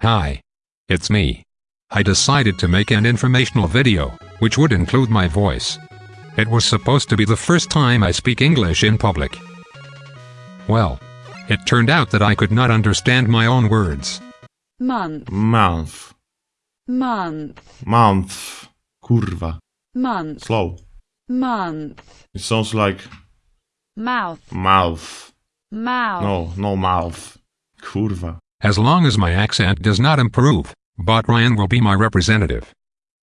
Hi. It's me. I decided to make an informational video, which would include my voice. It was supposed to be the first time I speak English in public. Well, it turned out that I could not understand my own words. month, Month. month, Month. Kurwa. month, Slow. month, It sounds like mouth, mouth. mouth, No, no mouth. Kurwa. As long as my accent does not improve, Bot Ryan will be my representative.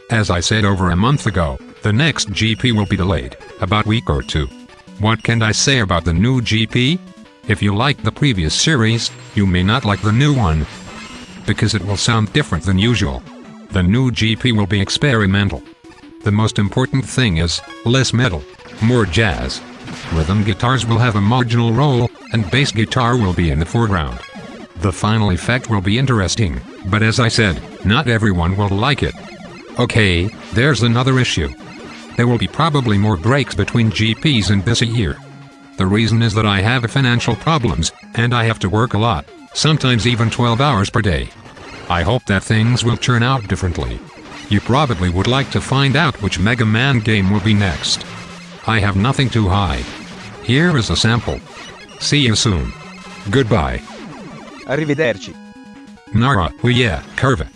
As I said over a month ago, the next GP will be delayed, about week or two. What can I say about the new GP? If you like the previous series, you may not like the new one. Because it will sound different than usual. The new GP will be experimental. The most important thing is, less metal, more jazz. Rhythm guitars will have a marginal role, and bass guitar will be in the foreground. The final effect will be interesting, but as I said, not everyone will like it. Okay, there's another issue. There will be probably more breaks between GPs in this year. The reason is that I have financial problems, and I have to work a lot, sometimes even 12 hours per day. I hope that things will turn out differently. You probably would like to find out which Mega Man game will be next. I have nothing to hide. Here is a sample. See you soon. Goodbye. Arrivederci. Nara, oh uia, curva.